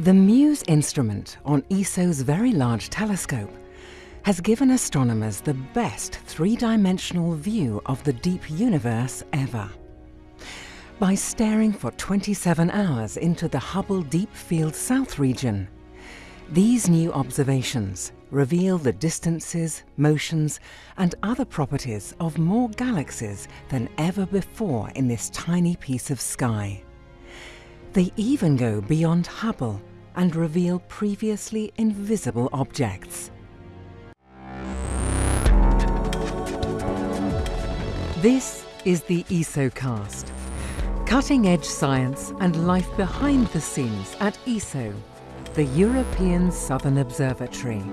The MUSE instrument on ESO's Very Large Telescope has given astronomers the best three-dimensional view of the deep universe ever. By staring for 27 hours into the Hubble Deep Field South region, these new observations reveal the distances, motions and other properties of more galaxies than ever before in this tiny piece of sky. They even go beyond Hubble and reveal previously invisible objects. This is the ESOcast, cutting-edge science and life behind the scenes at ESO, the European Southern Observatory.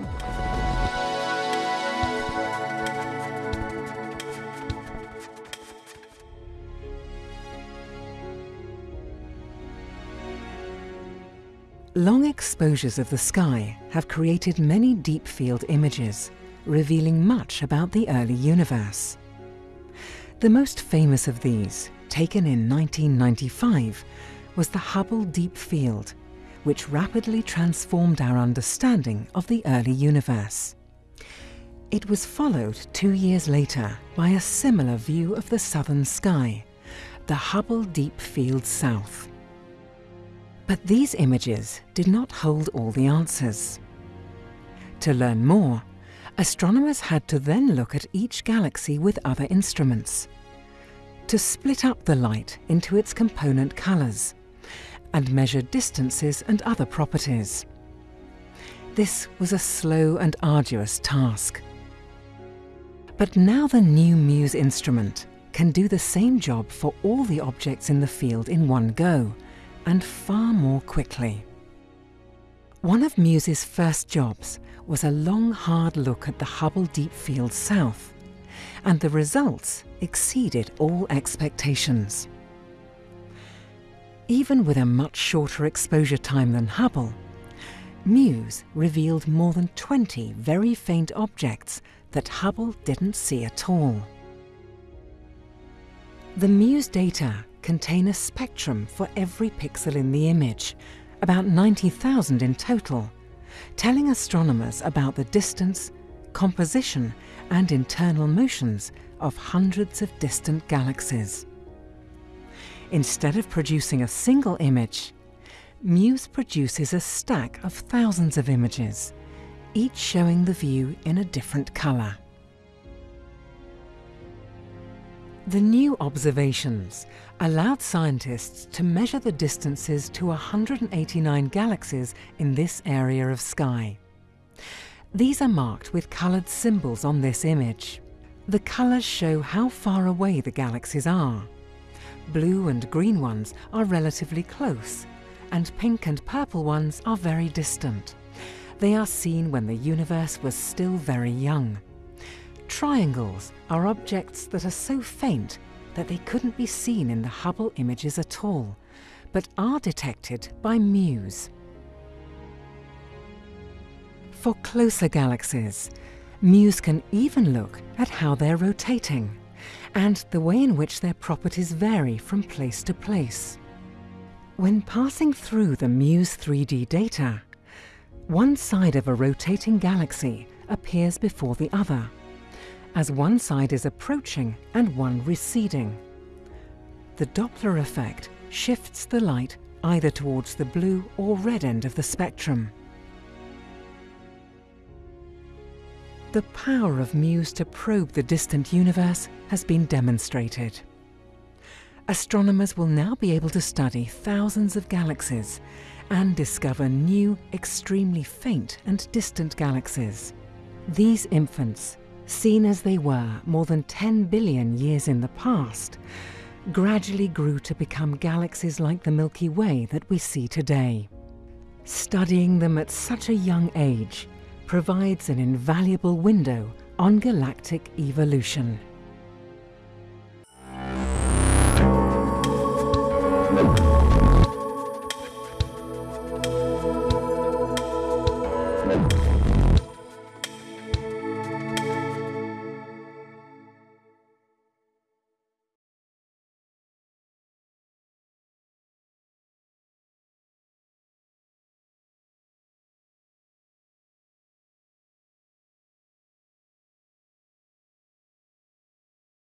Long exposures of the sky have created many deep field images, revealing much about the early universe. The most famous of these, taken in 1995, was the Hubble Deep Field, which rapidly transformed our understanding of the early universe. It was followed two years later by a similar view of the southern sky, the Hubble Deep Field South. But these images did not hold all the answers. To learn more, astronomers had to then look at each galaxy with other instruments, to split up the light into its component colours, and measure distances and other properties. This was a slow and arduous task. But now the new MUSE instrument can do the same job for all the objects in the field in one go, and far more quickly. One of MUSE's first jobs was a long hard look at the Hubble Deep Field South, and the results exceeded all expectations. Even with a much shorter exposure time than Hubble, MUSE revealed more than 20 very faint objects that Hubble didn't see at all. The MUSE data contain a spectrum for every pixel in the image, about 90,000 in total, telling astronomers about the distance, composition and internal motions of hundreds of distant galaxies. Instead of producing a single image, MUSE produces a stack of thousands of images, each showing the view in a different colour. The new observations allowed scientists to measure the distances to 189 galaxies in this area of sky. These are marked with coloured symbols on this image. The colours show how far away the galaxies are. Blue and green ones are relatively close, and pink and purple ones are very distant. They are seen when the universe was still very young. Triangles are objects that are so faint that they couldn't be seen in the Hubble images at all, but are detected by MUSE. For closer galaxies, MUSE can even look at how they're rotating and the way in which their properties vary from place to place. When passing through the MUSE 3D data, one side of a rotating galaxy appears before the other, as one side is approaching and one receding. The Doppler effect shifts the light either towards the blue or red end of the spectrum. The power of MUSE to probe the distant universe has been demonstrated. Astronomers will now be able to study thousands of galaxies and discover new, extremely faint and distant galaxies. These infants seen as they were more than 10 billion years in the past, gradually grew to become galaxies like the Milky Way that we see today. Studying them at such a young age provides an invaluable window on galactic evolution.